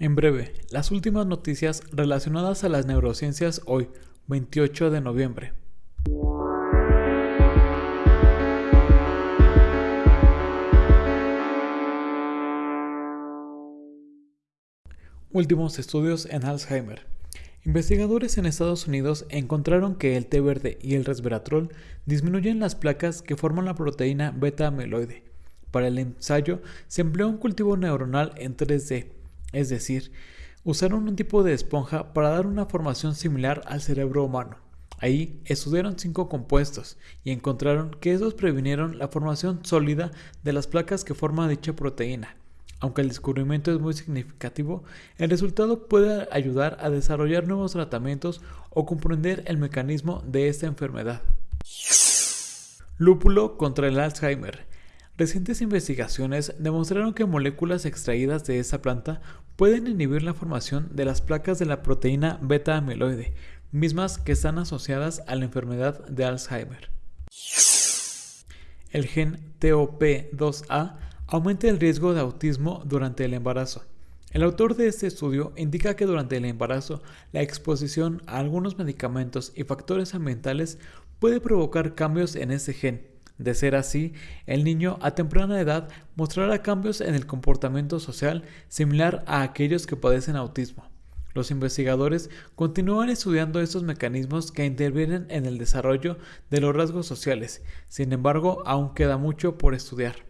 En breve, las últimas noticias relacionadas a las neurociencias hoy, 28 de noviembre. Últimos estudios en Alzheimer. Investigadores en Estados Unidos encontraron que el té verde y el resveratrol disminuyen las placas que forman la proteína beta-amiloide. Para el ensayo se empleó un cultivo neuronal en 3D, es decir, usaron un tipo de esponja para dar una formación similar al cerebro humano. Ahí estudiaron cinco compuestos y encontraron que estos previnieron la formación sólida de las placas que forman dicha proteína. Aunque el descubrimiento es muy significativo, el resultado puede ayudar a desarrollar nuevos tratamientos o comprender el mecanismo de esta enfermedad. Lúpulo contra el Alzheimer. Recientes investigaciones demostraron que moléculas extraídas de esta planta pueden inhibir la formación de las placas de la proteína beta-amiloide, mismas que están asociadas a la enfermedad de Alzheimer. El gen TOP2A aumenta el riesgo de autismo durante el embarazo. El autor de este estudio indica que durante el embarazo la exposición a algunos medicamentos y factores ambientales puede provocar cambios en ese gen. De ser así, el niño a temprana edad mostrará cambios en el comportamiento social similar a aquellos que padecen autismo. Los investigadores continúan estudiando estos mecanismos que intervienen en el desarrollo de los rasgos sociales, sin embargo aún queda mucho por estudiar.